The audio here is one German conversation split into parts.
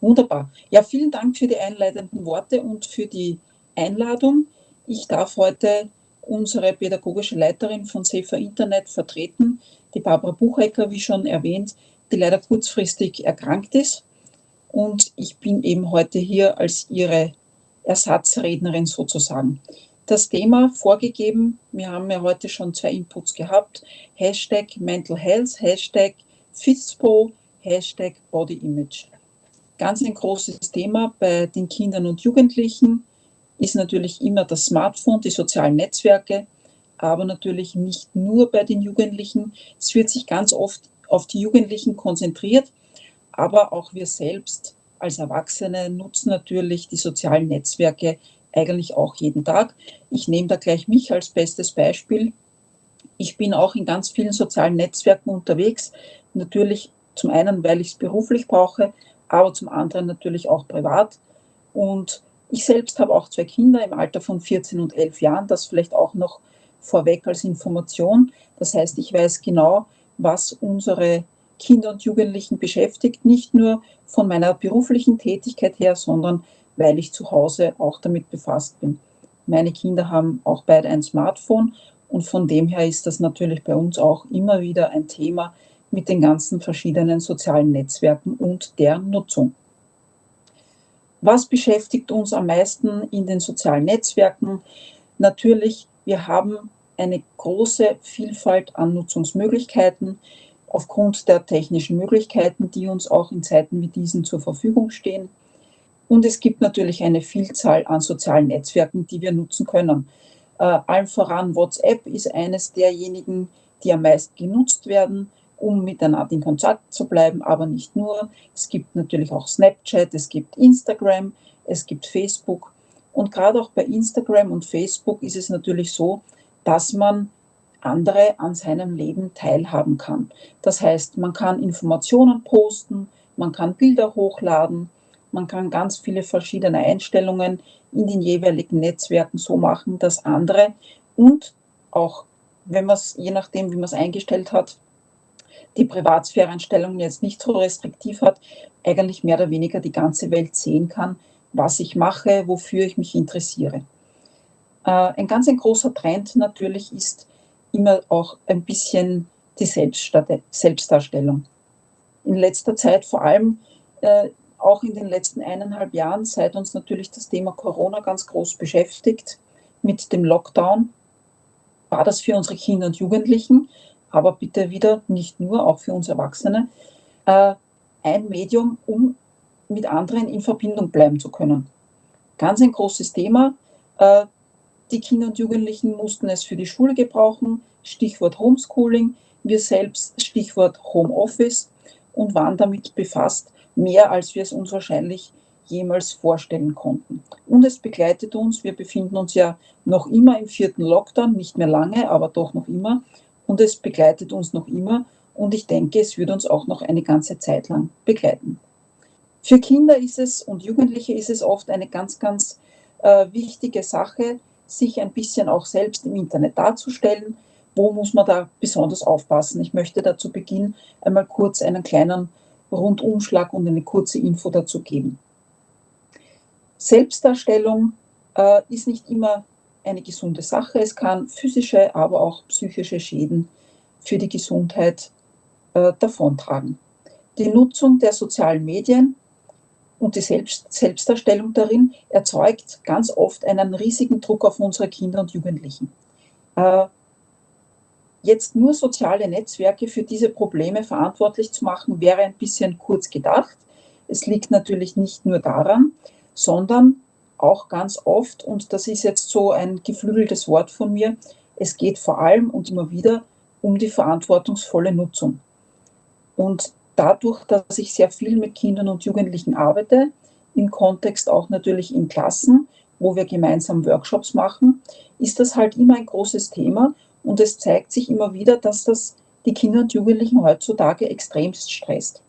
Wunderbar. Ja, vielen Dank für die einleitenden Worte und für die Einladung. Ich darf heute unsere pädagogische Leiterin von Safer Internet vertreten, die Barbara Buchecker, wie schon erwähnt, die leider kurzfristig erkrankt ist. Und ich bin eben heute hier als ihre Ersatzrednerin sozusagen. Das Thema vorgegeben, wir haben ja heute schon zwei Inputs gehabt, Hashtag Mental Health, Hashtag FISPO, Hashtag Body Image. Ganz ein großes Thema bei den Kindern und Jugendlichen ist natürlich immer das Smartphone, die sozialen Netzwerke, aber natürlich nicht nur bei den Jugendlichen. Es wird sich ganz oft auf die Jugendlichen konzentriert, aber auch wir selbst als Erwachsene nutzen natürlich die sozialen Netzwerke eigentlich auch jeden Tag. Ich nehme da gleich mich als bestes Beispiel. Ich bin auch in ganz vielen sozialen Netzwerken unterwegs. Natürlich zum einen, weil ich es beruflich brauche, aber zum anderen natürlich auch privat. Und ich selbst habe auch zwei Kinder im Alter von 14 und 11 Jahren, das vielleicht auch noch vorweg als Information. Das heißt, ich weiß genau, was unsere Kinder und Jugendlichen beschäftigt, nicht nur von meiner beruflichen Tätigkeit her, sondern weil ich zu Hause auch damit befasst bin. Meine Kinder haben auch beide ein Smartphone und von dem her ist das natürlich bei uns auch immer wieder ein Thema mit den ganzen verschiedenen sozialen Netzwerken und deren Nutzung. Was beschäftigt uns am meisten in den sozialen Netzwerken? Natürlich, wir haben eine große Vielfalt an Nutzungsmöglichkeiten aufgrund der technischen Möglichkeiten, die uns auch in Zeiten wie diesen zur Verfügung stehen. Und es gibt natürlich eine Vielzahl an sozialen Netzwerken, die wir nutzen können. Äh, allen voran WhatsApp ist eines derjenigen, die am meisten genutzt werden um miteinander in Kontakt zu bleiben, aber nicht nur. Es gibt natürlich auch Snapchat, es gibt Instagram, es gibt Facebook. Und gerade auch bei Instagram und Facebook ist es natürlich so, dass man andere an seinem Leben teilhaben kann. Das heißt, man kann Informationen posten, man kann Bilder hochladen, man kann ganz viele verschiedene Einstellungen in den jeweiligen Netzwerken so machen, dass andere und auch, wenn man es, je nachdem, wie man es eingestellt hat, die Privatsphäre-Einstellungen jetzt nicht so restriktiv hat, eigentlich mehr oder weniger die ganze Welt sehen kann, was ich mache, wofür ich mich interessiere. Äh, ein ganz ein großer Trend natürlich ist immer auch ein bisschen die Selbstdarstellung. In letzter Zeit, vor allem äh, auch in den letzten eineinhalb Jahren, seit uns natürlich das Thema Corona ganz groß beschäftigt, mit dem Lockdown, war das für unsere Kinder und Jugendlichen aber bitte wieder nicht nur, auch für uns Erwachsene, äh, ein Medium, um mit anderen in Verbindung bleiben zu können. Ganz ein großes Thema. Äh, die Kinder und Jugendlichen mussten es für die Schule gebrauchen, Stichwort Homeschooling, wir selbst Stichwort Homeoffice und waren damit befasst, mehr als wir es uns wahrscheinlich jemals vorstellen konnten. Und es begleitet uns, wir befinden uns ja noch immer im vierten Lockdown, nicht mehr lange, aber doch noch immer und es begleitet uns noch immer und ich denke, es wird uns auch noch eine ganze Zeit lang begleiten. Für Kinder ist es und Jugendliche ist es oft eine ganz, ganz äh, wichtige Sache, sich ein bisschen auch selbst im Internet darzustellen. Wo muss man da besonders aufpassen? Ich möchte da zu Beginn einmal kurz einen kleinen Rundumschlag und eine kurze Info dazu geben. Selbstdarstellung äh, ist nicht immer eine gesunde Sache. Es kann physische, aber auch psychische Schäden für die Gesundheit äh, davontragen. Die Nutzung der sozialen Medien und die Selbst Selbstdarstellung darin erzeugt ganz oft einen riesigen Druck auf unsere Kinder und Jugendlichen. Äh, jetzt nur soziale Netzwerke für diese Probleme verantwortlich zu machen, wäre ein bisschen kurz gedacht. Es liegt natürlich nicht nur daran, sondern auch ganz oft, und das ist jetzt so ein geflügeltes Wort von mir, es geht vor allem und immer wieder um die verantwortungsvolle Nutzung. Und dadurch, dass ich sehr viel mit Kindern und Jugendlichen arbeite, im Kontext auch natürlich in Klassen, wo wir gemeinsam Workshops machen, ist das halt immer ein großes Thema und es zeigt sich immer wieder, dass das die Kinder und Jugendlichen heutzutage extremst stresst.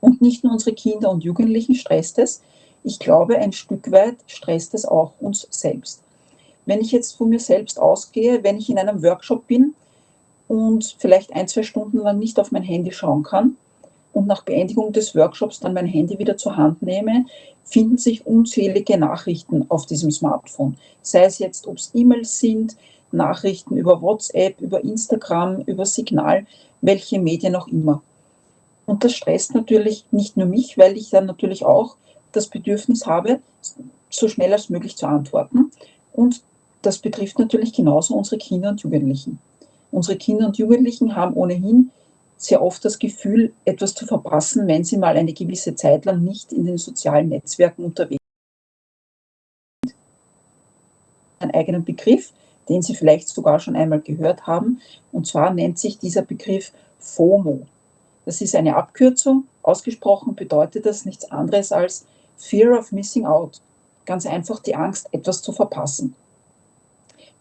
Und nicht nur unsere Kinder und Jugendlichen stresst es, ich glaube, ein Stück weit stresst es auch uns selbst. Wenn ich jetzt von mir selbst ausgehe, wenn ich in einem Workshop bin und vielleicht ein, zwei Stunden lang nicht auf mein Handy schauen kann, und nach Beendigung des Workshops dann mein Handy wieder zur Hand nehme, finden sich unzählige Nachrichten auf diesem Smartphone. Sei es jetzt, ob es E-Mails sind, Nachrichten über WhatsApp, über Instagram, über Signal, welche Medien auch immer. Und das stresst natürlich nicht nur mich, weil ich dann natürlich auch das Bedürfnis habe, so schnell als möglich zu antworten. Und das betrifft natürlich genauso unsere Kinder und Jugendlichen. Unsere Kinder und Jugendlichen haben ohnehin sehr oft das Gefühl, etwas zu verpassen, wenn sie mal eine gewisse Zeit lang nicht in den sozialen Netzwerken unterwegs sind. Einen eigenen Begriff, den Sie vielleicht sogar schon einmal gehört haben, und zwar nennt sich dieser Begriff FOMO. Das ist eine Abkürzung. Ausgesprochen bedeutet das nichts anderes als Fear of Missing Out. Ganz einfach die Angst, etwas zu verpassen.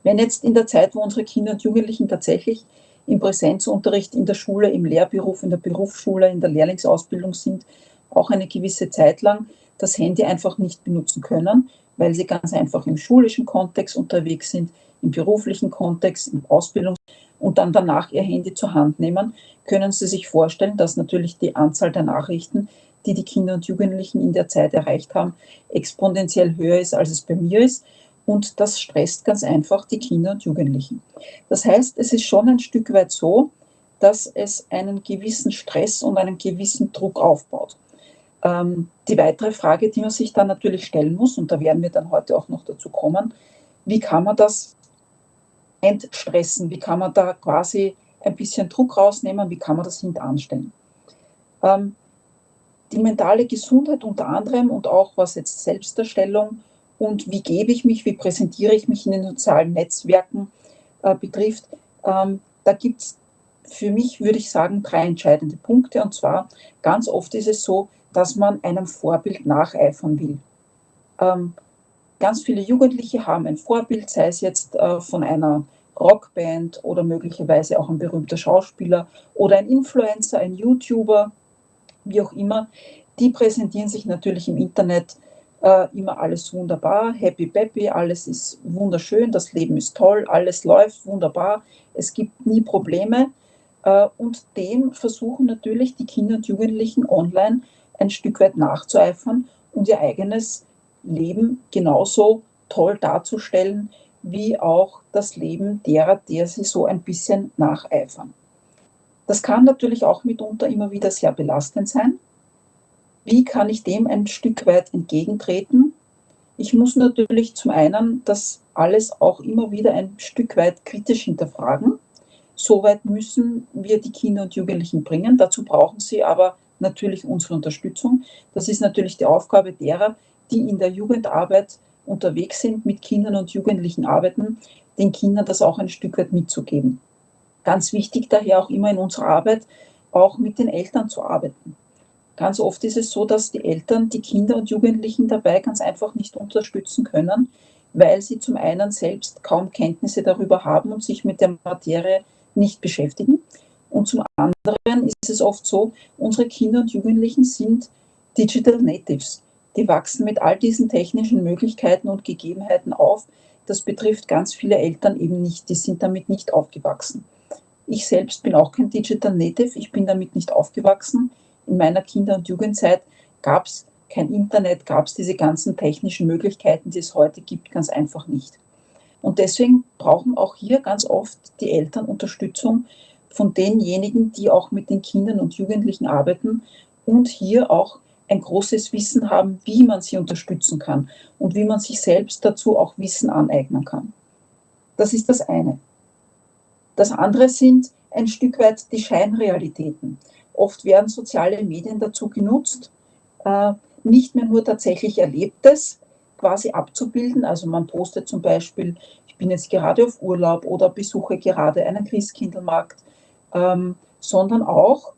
Wenn jetzt in der Zeit, wo unsere Kinder und Jugendlichen tatsächlich im Präsenzunterricht in der Schule, im Lehrberuf, in der Berufsschule, in der Lehrlingsausbildung sind, auch eine gewisse Zeit lang das Handy einfach nicht benutzen können, weil sie ganz einfach im schulischen Kontext unterwegs sind, im beruflichen Kontext, im Ausbildungs- und dann danach ihr Handy zur Hand nehmen, können Sie sich vorstellen, dass natürlich die Anzahl der Nachrichten, die die Kinder und Jugendlichen in der Zeit erreicht haben, exponentiell höher ist, als es bei mir ist. Und das stresst ganz einfach die Kinder und Jugendlichen. Das heißt, es ist schon ein Stück weit so, dass es einen gewissen Stress und einen gewissen Druck aufbaut. Ähm, die weitere Frage, die man sich dann natürlich stellen muss, und da werden wir dann heute auch noch dazu kommen, wie kann man das entstressen? Wie kann man da quasi ein bisschen Druck rausnehmen? Wie kann man das hintanstellen? Ähm, die mentale Gesundheit unter anderem und auch was jetzt Selbstdarstellung und wie gebe ich mich, wie präsentiere ich mich in den sozialen Netzwerken äh, betrifft, ähm, da gibt es für mich, würde ich sagen, drei entscheidende Punkte. Und zwar, ganz oft ist es so, dass man einem Vorbild nacheifern will. Ähm, ganz viele Jugendliche haben ein Vorbild, sei es jetzt äh, von einer Rockband oder möglicherweise auch ein berühmter Schauspieler oder ein Influencer, ein YouTuber, wie auch immer. Die präsentieren sich natürlich im Internet äh, immer alles wunderbar, happy peppy, alles ist wunderschön, das Leben ist toll, alles läuft wunderbar, es gibt nie Probleme. Äh, und dem versuchen natürlich die Kinder und Jugendlichen online ein Stück weit nachzueifern und ihr eigenes Leben genauso toll darzustellen, wie auch das Leben derer, der sie so ein bisschen nacheifern. Das kann natürlich auch mitunter immer wieder sehr belastend sein, wie kann ich dem ein Stück weit entgegentreten? Ich muss natürlich zum einen das alles auch immer wieder ein Stück weit kritisch hinterfragen. Soweit müssen wir die Kinder und Jugendlichen bringen. Dazu brauchen sie aber natürlich unsere Unterstützung. Das ist natürlich die Aufgabe derer, die in der Jugendarbeit unterwegs sind, mit Kindern und Jugendlichen arbeiten, den Kindern das auch ein Stück weit mitzugeben. Ganz wichtig daher auch immer in unserer Arbeit, auch mit den Eltern zu arbeiten. Ganz oft ist es so, dass die Eltern die Kinder und Jugendlichen dabei ganz einfach nicht unterstützen können, weil sie zum einen selbst kaum Kenntnisse darüber haben und sich mit der Materie nicht beschäftigen. Und zum anderen ist es oft so, unsere Kinder und Jugendlichen sind Digital Natives. Die wachsen mit all diesen technischen Möglichkeiten und Gegebenheiten auf. Das betrifft ganz viele Eltern eben nicht. Die sind damit nicht aufgewachsen. Ich selbst bin auch kein Digital Native. Ich bin damit nicht aufgewachsen in meiner Kinder- und Jugendzeit gab es kein Internet, gab es diese ganzen technischen Möglichkeiten, die es heute gibt, ganz einfach nicht. Und deswegen brauchen auch hier ganz oft die Eltern Unterstützung von denjenigen, die auch mit den Kindern und Jugendlichen arbeiten und hier auch ein großes Wissen haben, wie man sie unterstützen kann und wie man sich selbst dazu auch Wissen aneignen kann. Das ist das eine. Das andere sind ein Stück weit die Scheinrealitäten. Oft werden soziale Medien dazu genutzt, äh, nicht mehr nur tatsächlich Erlebtes quasi abzubilden. Also man postet zum Beispiel, ich bin jetzt gerade auf Urlaub oder besuche gerade einen Christkindlmarkt, ähm, sondern auch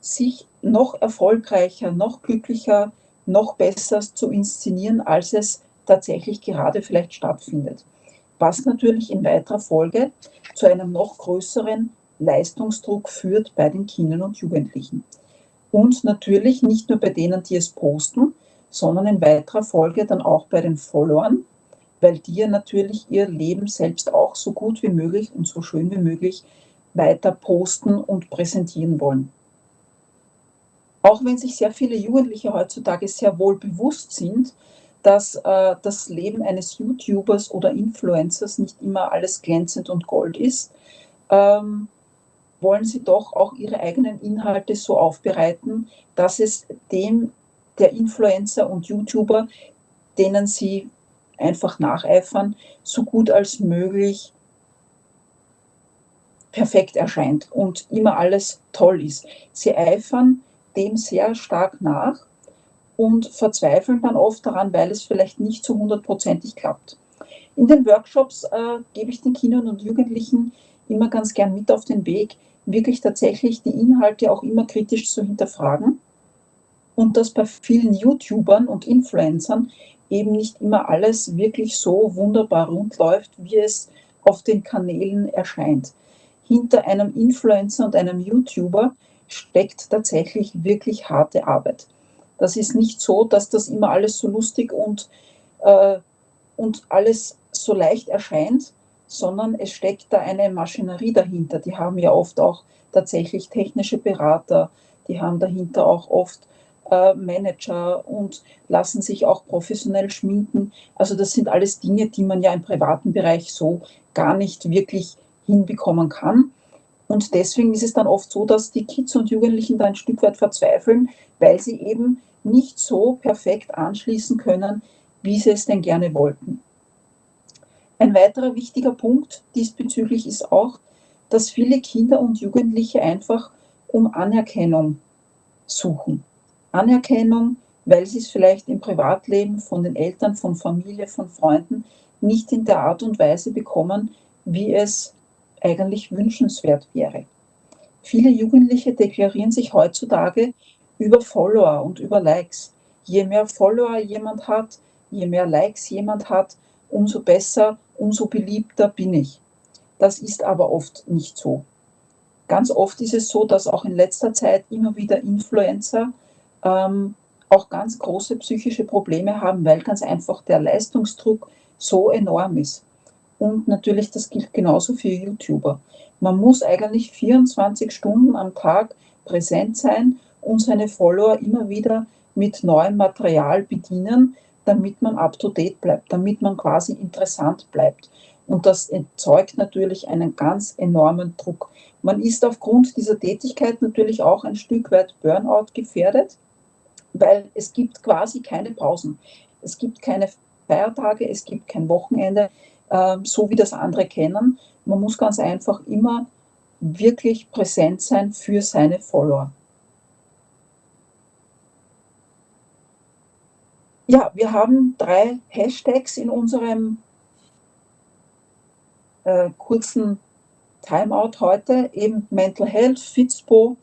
sich noch erfolgreicher, noch glücklicher, noch besser zu inszenieren, als es tatsächlich gerade vielleicht stattfindet. Was natürlich in weiterer Folge zu einem noch größeren Leistungsdruck führt bei den Kindern und Jugendlichen. Und natürlich nicht nur bei denen, die es posten, sondern in weiterer Folge dann auch bei den Followern, weil die ja natürlich ihr Leben selbst auch so gut wie möglich und so schön wie möglich weiter posten und präsentieren wollen. Auch wenn sich sehr viele Jugendliche heutzutage sehr wohl bewusst sind, dass äh, das Leben eines YouTubers oder Influencers nicht immer alles glänzend und Gold ist, ähm, wollen sie doch auch ihre eigenen Inhalte so aufbereiten, dass es dem der Influencer und YouTuber, denen sie einfach nacheifern, so gut als möglich perfekt erscheint und immer alles toll ist. Sie eifern dem sehr stark nach und verzweifeln dann oft daran, weil es vielleicht nicht so hundertprozentig klappt. In den Workshops äh, gebe ich den Kindern und Jugendlichen immer ganz gern mit auf den Weg, wirklich tatsächlich die Inhalte auch immer kritisch zu hinterfragen und dass bei vielen YouTubern und Influencern eben nicht immer alles wirklich so wunderbar rund läuft, wie es auf den Kanälen erscheint. Hinter einem Influencer und einem YouTuber steckt tatsächlich wirklich harte Arbeit. Das ist nicht so, dass das immer alles so lustig und, äh, und alles so leicht erscheint, sondern es steckt da eine Maschinerie dahinter. Die haben ja oft auch tatsächlich technische Berater, die haben dahinter auch oft äh, Manager und lassen sich auch professionell schminken. Also das sind alles Dinge, die man ja im privaten Bereich so gar nicht wirklich hinbekommen kann. Und deswegen ist es dann oft so, dass die Kids und Jugendlichen da ein Stück weit verzweifeln, weil sie eben nicht so perfekt anschließen können, wie sie es denn gerne wollten. Ein weiterer wichtiger Punkt diesbezüglich ist auch, dass viele Kinder und Jugendliche einfach um Anerkennung suchen. Anerkennung, weil sie es vielleicht im Privatleben von den Eltern, von Familie, von Freunden nicht in der Art und Weise bekommen, wie es eigentlich wünschenswert wäre. Viele Jugendliche deklarieren sich heutzutage über Follower und über Likes. Je mehr Follower jemand hat, je mehr Likes jemand hat, umso besser umso beliebter bin ich. Das ist aber oft nicht so. Ganz oft ist es so, dass auch in letzter Zeit immer wieder Influencer ähm, auch ganz große psychische Probleme haben, weil ganz einfach der Leistungsdruck so enorm ist. Und natürlich, das gilt genauso für YouTuber. Man muss eigentlich 24 Stunden am Tag präsent sein und seine Follower immer wieder mit neuem Material bedienen, damit man up-to-date bleibt, damit man quasi interessant bleibt. Und das erzeugt natürlich einen ganz enormen Druck. Man ist aufgrund dieser Tätigkeit natürlich auch ein Stück weit Burnout gefährdet, weil es gibt quasi keine Pausen. Es gibt keine Feiertage, es gibt kein Wochenende, äh, so wie das andere kennen. Man muss ganz einfach immer wirklich präsent sein für seine Follower. Ja, wir haben drei Hashtags in unserem äh, kurzen Timeout heute, eben Mental Health, Fitspo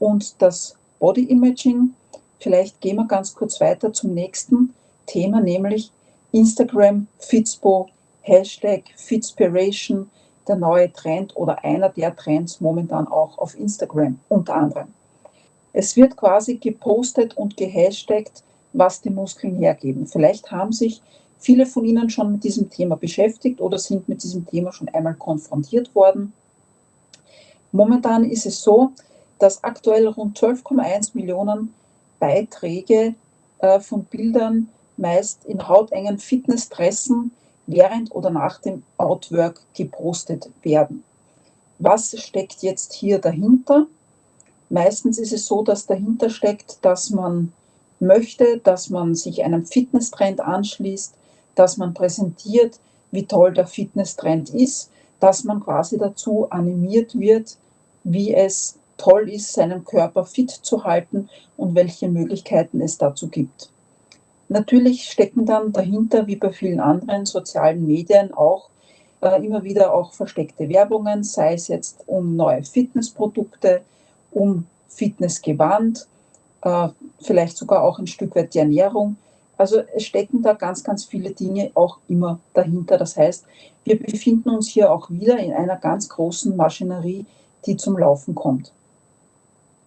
und das Body Imaging. Vielleicht gehen wir ganz kurz weiter zum nächsten Thema, nämlich Instagram, Fitspo, Hashtag Fitspiration, der neue Trend oder einer der Trends momentan auch auf Instagram unter anderem. Es wird quasi gepostet und gehashtagt, was die Muskeln hergeben. Vielleicht haben sich viele von Ihnen schon mit diesem Thema beschäftigt oder sind mit diesem Thema schon einmal konfrontiert worden. Momentan ist es so, dass aktuell rund 12,1 Millionen Beiträge äh, von Bildern meist in hautengen Fitnessdressen während oder nach dem Outwork gepostet werden. Was steckt jetzt hier dahinter? Meistens ist es so, dass dahinter steckt, dass man möchte, dass man sich einem Fitnesstrend anschließt, dass man präsentiert, wie toll der Fitnesstrend ist, dass man quasi dazu animiert wird, wie es toll ist, seinen Körper fit zu halten und welche Möglichkeiten es dazu gibt. Natürlich stecken dann dahinter, wie bei vielen anderen sozialen Medien, auch äh, immer wieder auch versteckte Werbungen, sei es jetzt um neue Fitnessprodukte, um Fitnessgewand, äh, vielleicht sogar auch ein Stück weit die Ernährung. Also es stecken da ganz, ganz viele Dinge auch immer dahinter. Das heißt, wir befinden uns hier auch wieder in einer ganz großen Maschinerie, die zum Laufen kommt.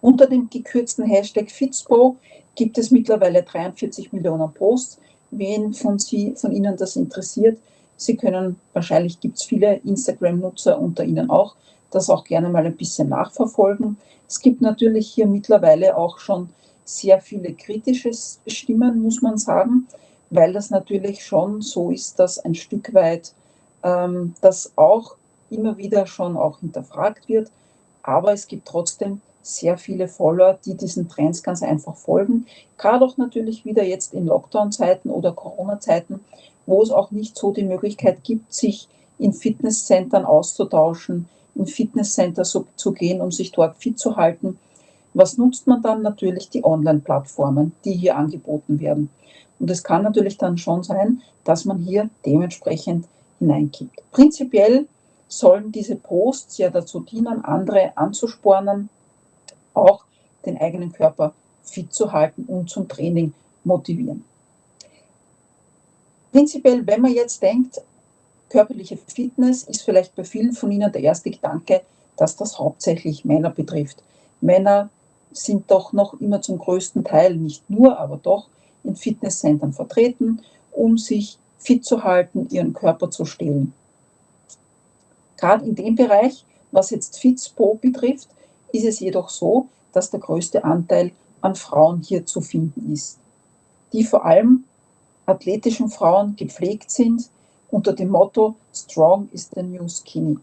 Unter dem gekürzten Hashtag Fitspo gibt es mittlerweile 43 Millionen Posts. Wen von, Sie, von Ihnen das interessiert, Sie können, wahrscheinlich gibt es viele Instagram-Nutzer unter Ihnen auch, das auch gerne mal ein bisschen nachverfolgen. Es gibt natürlich hier mittlerweile auch schon sehr viele kritische Stimmen, muss man sagen, weil das natürlich schon so ist, dass ein Stück weit ähm, das auch immer wieder schon auch hinterfragt wird. Aber es gibt trotzdem sehr viele Follower, die diesen Trends ganz einfach folgen. Gerade auch natürlich wieder jetzt in Lockdown-Zeiten oder Corona-Zeiten, wo es auch nicht so die Möglichkeit gibt, sich in Fitnesscentern auszutauschen, in Fitnesscenter so, zu gehen, um sich dort fit zu halten. Was nutzt man dann? Natürlich die Online-Plattformen, die hier angeboten werden. Und es kann natürlich dann schon sein, dass man hier dementsprechend hineinkippt. Prinzipiell sollen diese Posts ja dazu dienen, andere anzuspornen, auch den eigenen Körper fit zu halten und zum Training motivieren. Prinzipiell, wenn man jetzt denkt, körperliche Fitness ist vielleicht bei vielen von Ihnen der erste Gedanke, dass das hauptsächlich Männer betrifft. Männer sind doch noch immer zum größten Teil, nicht nur, aber doch in Fitnesscentern vertreten, um sich fit zu halten, ihren Körper zu stehlen. Gerade in dem Bereich, was jetzt Fitspo betrifft, ist es jedoch so, dass der größte Anteil an Frauen hier zu finden ist, die vor allem athletischen Frauen gepflegt sind unter dem Motto Strong is the new skinny.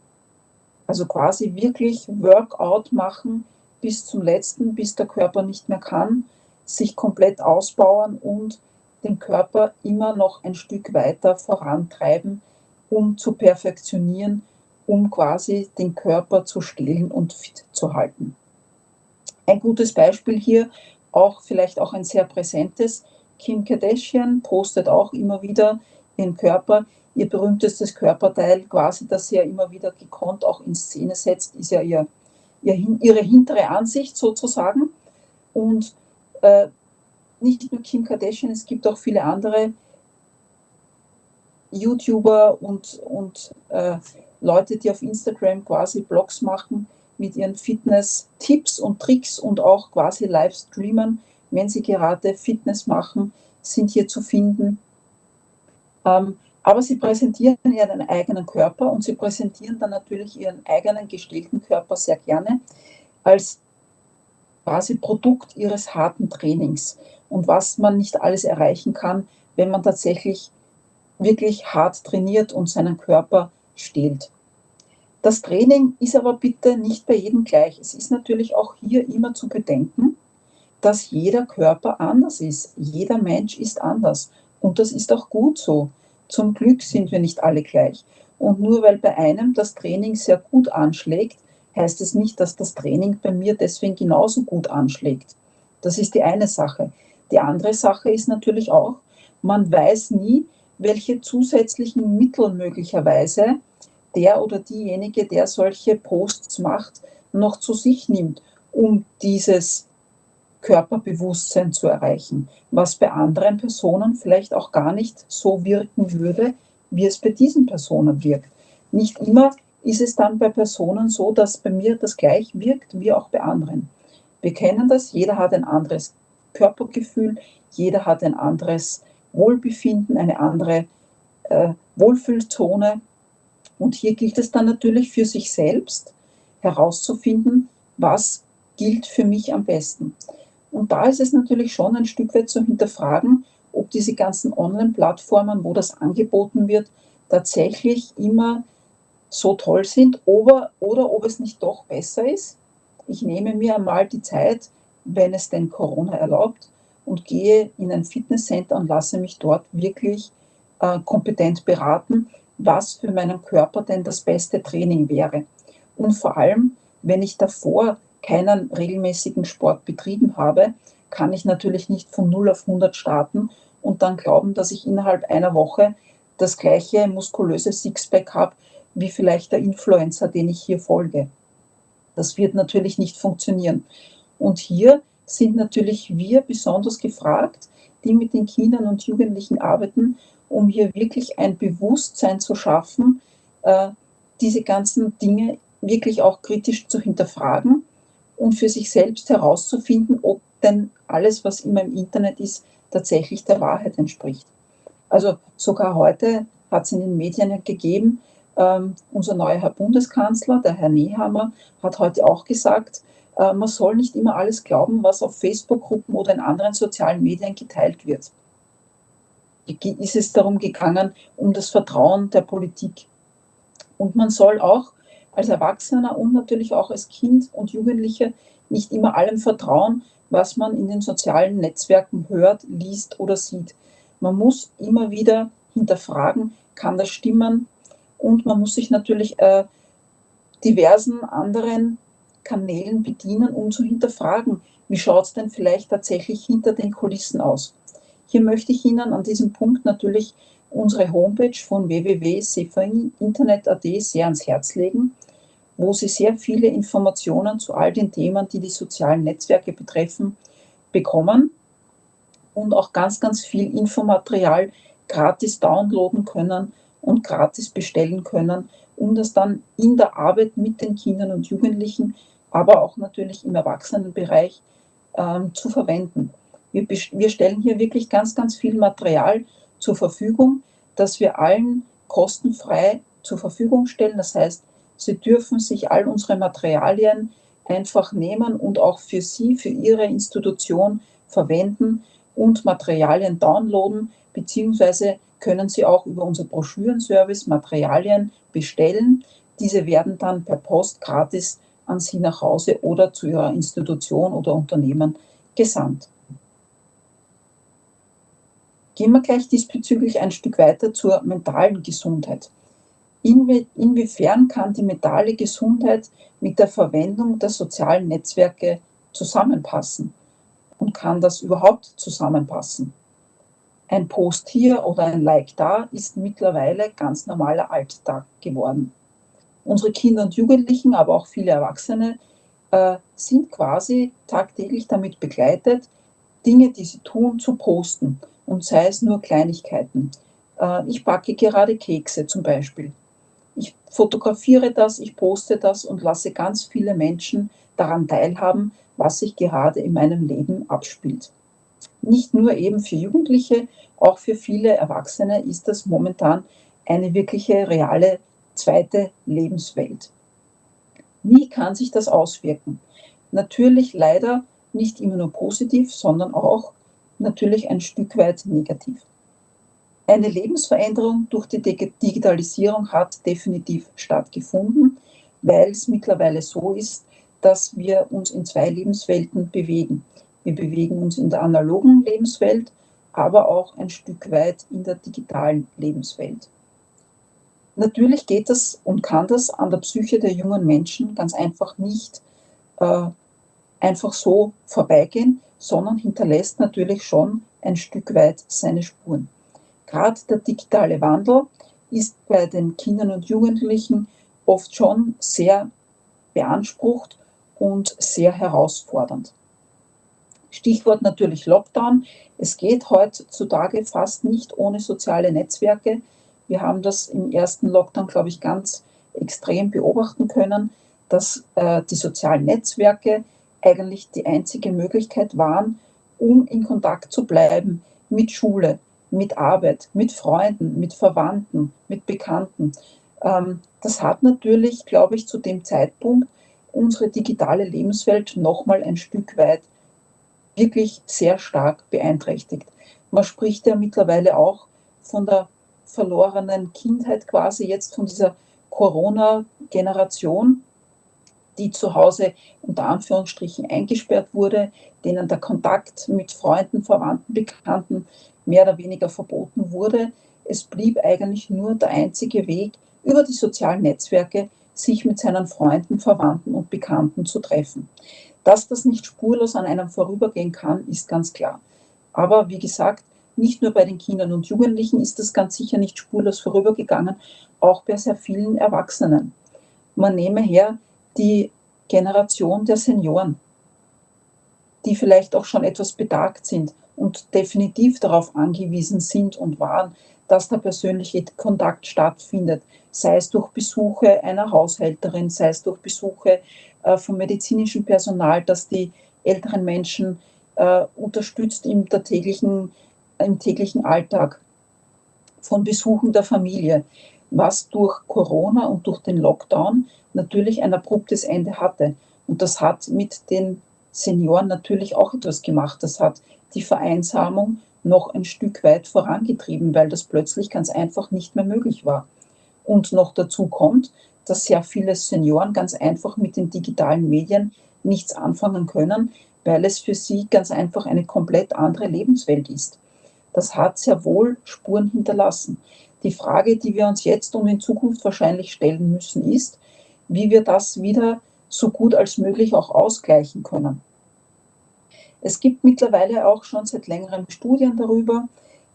Also quasi wirklich Workout machen bis zum letzten, bis der Körper nicht mehr kann, sich komplett ausbauen und den Körper immer noch ein Stück weiter vorantreiben, um zu perfektionieren, um quasi den Körper zu stehlen und fit zu halten. Ein gutes Beispiel hier, auch vielleicht auch ein sehr präsentes, Kim Kardashian postet auch immer wieder den Körper. Ihr berühmtestes Körperteil, quasi, das sie ja immer wieder gekonnt auch in Szene setzt, ist ja ihr, ihre hintere Ansicht sozusagen. Und äh, nicht nur Kim Kardashian, es gibt auch viele andere YouTuber und, und äh, Leute, die auf Instagram quasi Blogs machen mit ihren Fitness-Tipps und Tricks und auch quasi live streamen, wenn sie gerade Fitness machen, sind hier zu finden. Ähm, aber sie präsentieren ihren eigenen Körper und sie präsentieren dann natürlich ihren eigenen gestellten Körper sehr gerne als quasi Produkt ihres harten Trainings und was man nicht alles erreichen kann, wenn man tatsächlich wirklich hart trainiert und seinen Körper stählt. Das Training ist aber bitte nicht bei jedem gleich. Es ist natürlich auch hier immer zu bedenken, dass jeder Körper anders ist. Jeder Mensch ist anders. Und das ist auch gut so. Zum Glück sind wir nicht alle gleich. Und nur weil bei einem das Training sehr gut anschlägt, heißt es nicht, dass das Training bei mir deswegen genauso gut anschlägt. Das ist die eine Sache. Die andere Sache ist natürlich auch, man weiß nie, welche zusätzlichen Mittel möglicherweise der oder diejenige, der solche Posts macht, noch zu sich nimmt, um dieses Körperbewusstsein zu erreichen, was bei anderen Personen vielleicht auch gar nicht so wirken würde, wie es bei diesen Personen wirkt. Nicht immer ist es dann bei Personen so, dass bei mir das gleich wirkt wie auch bei anderen. Wir kennen das, jeder hat ein anderes Körpergefühl, jeder hat ein anderes Wohlbefinden, eine andere äh, Wohlfühlzone. Und hier gilt es dann natürlich für sich selbst herauszufinden, was gilt für mich am besten. Und da ist es natürlich schon ein Stück weit zu hinterfragen, ob diese ganzen Online-Plattformen, wo das angeboten wird, tatsächlich immer so toll sind oder, oder ob es nicht doch besser ist. Ich nehme mir einmal die Zeit, wenn es denn Corona erlaubt, und gehe in ein Fitnesscenter und lasse mich dort wirklich äh, kompetent beraten, was für meinen Körper denn das beste Training wäre. Und vor allem, wenn ich davor keinen regelmäßigen Sport betrieben habe, kann ich natürlich nicht von 0 auf 100 starten und dann glauben, dass ich innerhalb einer Woche das gleiche muskulöse Sixpack habe, wie vielleicht der Influencer, den ich hier folge. Das wird natürlich nicht funktionieren. Und hier sind natürlich wir besonders gefragt, die mit den Kindern und Jugendlichen arbeiten, um hier wirklich ein Bewusstsein zu schaffen, äh, diese ganzen Dinge wirklich auch kritisch zu hinterfragen und für sich selbst herauszufinden, ob denn alles, was immer im Internet ist, tatsächlich der Wahrheit entspricht. Also sogar heute hat es in den Medien gegeben, ähm, unser neuer Herr Bundeskanzler, der Herr Nehammer, hat heute auch gesagt, äh, man soll nicht immer alles glauben, was auf Facebook-Gruppen oder in anderen sozialen Medien geteilt wird. Ist es darum gegangen, um das Vertrauen der Politik. Und man soll auch als Erwachsener und natürlich auch als Kind und Jugendlicher nicht immer allem vertrauen, was man in den sozialen Netzwerken hört, liest oder sieht. Man muss immer wieder hinterfragen, kann das stimmen? Und man muss sich natürlich äh, diversen anderen Kanälen bedienen, um zu hinterfragen, wie schaut es denn vielleicht tatsächlich hinter den Kulissen aus. Hier möchte ich Ihnen an diesem Punkt natürlich unsere Homepage von www.sefainternet.at sehr ans Herz legen, wo Sie sehr viele Informationen zu all den Themen, die die sozialen Netzwerke betreffen, bekommen und auch ganz, ganz viel Infomaterial gratis downloaden können und gratis bestellen können, um das dann in der Arbeit mit den Kindern und Jugendlichen, aber auch natürlich im Erwachsenenbereich ähm, zu verwenden. Wir, wir stellen hier wirklich ganz, ganz viel Material zur Verfügung, das wir allen kostenfrei zur Verfügung stellen. Das heißt, Sie dürfen sich all unsere Materialien einfach nehmen und auch für Sie, für Ihre Institution verwenden und Materialien downloaden, beziehungsweise können Sie auch über unser Broschürenservice Materialien bestellen. Diese werden dann per Post gratis an Sie nach Hause oder zu Ihrer Institution oder Unternehmen gesandt. Gehen wir gleich diesbezüglich ein Stück weiter zur mentalen Gesundheit. Inwie inwiefern kann die mentale Gesundheit mit der Verwendung der sozialen Netzwerke zusammenpassen? Und kann das überhaupt zusammenpassen? Ein Post hier oder ein Like da ist mittlerweile ganz normaler Alltag geworden. Unsere Kinder und Jugendlichen, aber auch viele Erwachsene äh, sind quasi tagtäglich damit begleitet, Dinge, die sie tun, zu posten. Und sei es nur Kleinigkeiten. Äh, ich backe gerade Kekse zum Beispiel. Ich fotografiere das, ich poste das und lasse ganz viele Menschen daran teilhaben, was sich gerade in meinem Leben abspielt nicht nur eben für Jugendliche, auch für viele Erwachsene ist das momentan eine wirkliche reale zweite Lebenswelt. Wie kann sich das auswirken? Natürlich leider nicht immer nur positiv, sondern auch natürlich ein Stück weit negativ. Eine Lebensveränderung durch die Digitalisierung hat definitiv stattgefunden, weil es mittlerweile so ist, dass wir uns in zwei Lebenswelten bewegen. Wir bewegen uns in der analogen Lebenswelt, aber auch ein Stück weit in der digitalen Lebenswelt. Natürlich geht das und kann das an der Psyche der jungen Menschen ganz einfach nicht äh, einfach so vorbeigehen, sondern hinterlässt natürlich schon ein Stück weit seine Spuren. Gerade der digitale Wandel ist bei den Kindern und Jugendlichen oft schon sehr beansprucht und sehr herausfordernd. Stichwort natürlich Lockdown. Es geht heutzutage fast nicht ohne soziale Netzwerke. Wir haben das im ersten Lockdown, glaube ich, ganz extrem beobachten können, dass äh, die sozialen Netzwerke eigentlich die einzige Möglichkeit waren, um in Kontakt zu bleiben mit Schule, mit Arbeit, mit Freunden, mit Verwandten, mit Bekannten. Ähm, das hat natürlich, glaube ich, zu dem Zeitpunkt unsere digitale Lebenswelt nochmal ein Stück weit wirklich sehr stark beeinträchtigt. Man spricht ja mittlerweile auch von der verlorenen Kindheit quasi jetzt von dieser Corona-Generation, die zu Hause unter Anführungsstrichen eingesperrt wurde, denen der Kontakt mit Freunden, Verwandten, Bekannten mehr oder weniger verboten wurde. Es blieb eigentlich nur der einzige Weg, über die sozialen Netzwerke sich mit seinen Freunden, Verwandten und Bekannten zu treffen. Dass das nicht spurlos an einem vorübergehen kann, ist ganz klar. Aber wie gesagt, nicht nur bei den Kindern und Jugendlichen ist das ganz sicher nicht spurlos vorübergegangen, auch bei sehr vielen Erwachsenen. Man nehme her die Generation der Senioren, die vielleicht auch schon etwas betagt sind und definitiv darauf angewiesen sind und waren, dass der persönliche Kontakt stattfindet, sei es durch Besuche einer Haushälterin, sei es durch Besuche äh, vom medizinischen Personal, das die älteren Menschen äh, unterstützt im, täglichen, im täglichen Alltag, von Besuchen der Familie, was durch Corona und durch den Lockdown natürlich ein abruptes Ende hatte. Und das hat mit den Senioren natürlich auch etwas gemacht. Das hat die Vereinsamung noch ein Stück weit vorangetrieben, weil das plötzlich ganz einfach nicht mehr möglich war. Und noch dazu kommt, dass sehr viele Senioren ganz einfach mit den digitalen Medien nichts anfangen können, weil es für sie ganz einfach eine komplett andere Lebenswelt ist. Das hat sehr wohl Spuren hinterlassen. Die Frage, die wir uns jetzt und in Zukunft wahrscheinlich stellen müssen, ist, wie wir das wieder so gut als möglich auch ausgleichen können. Es gibt mittlerweile auch schon seit längerem Studien darüber,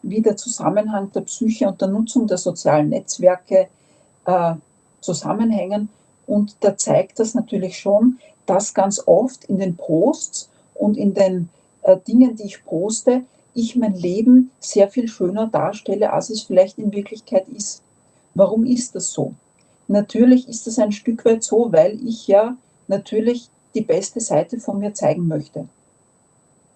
wie der Zusammenhang der Psyche und der Nutzung der sozialen Netzwerke äh, zusammenhängen. Und da zeigt das natürlich schon, dass ganz oft in den Posts und in den äh, Dingen, die ich poste, ich mein Leben sehr viel schöner darstelle, als es vielleicht in Wirklichkeit ist. Warum ist das so? Natürlich ist das ein Stück weit so, weil ich ja natürlich die beste Seite von mir zeigen möchte.